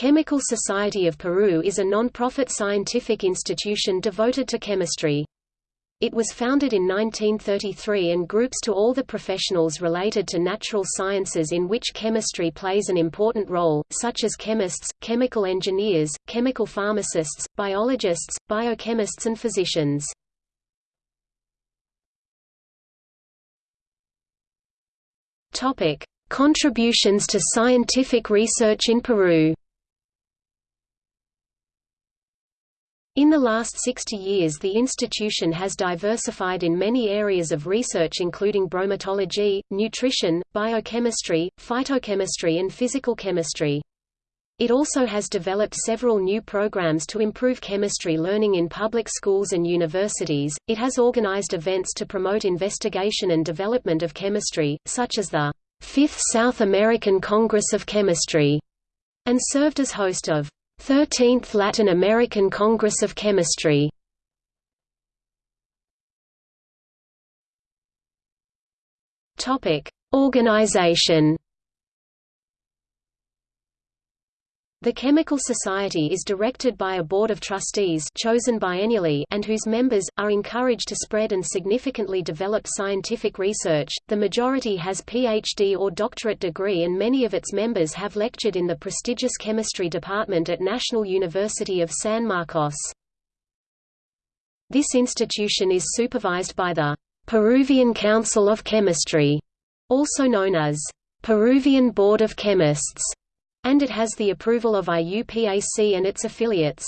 Chemical Society of Peru is a non-profit scientific institution devoted to chemistry. It was founded in 1933 and groups to all the professionals related to natural sciences in which chemistry plays an important role, such as chemists, chemical engineers, chemical pharmacists, biologists, biochemists and physicians. Contributions to scientific research in Peru In the last 60 years the institution has diversified in many areas of research including bromatology, nutrition, biochemistry, phytochemistry and physical chemistry. It also has developed several new programs to improve chemistry learning in public schools and universities. It has organized events to promote investigation and development of chemistry, such as the Fifth South American Congress of Chemistry, and served as host of 13th Latin American Congress of Chemistry. Topic: Organization The Chemical Society is directed by a board of trustees chosen biennially and whose members, are encouraged to spread and significantly develop scientific research. The majority has PhD or doctorate degree and many of its members have lectured in the prestigious chemistry department at National University of San Marcos. This institution is supervised by the Peruvian Council of Chemistry, also known as Peruvian Board of Chemists and it has the approval of IUPAC and its affiliates.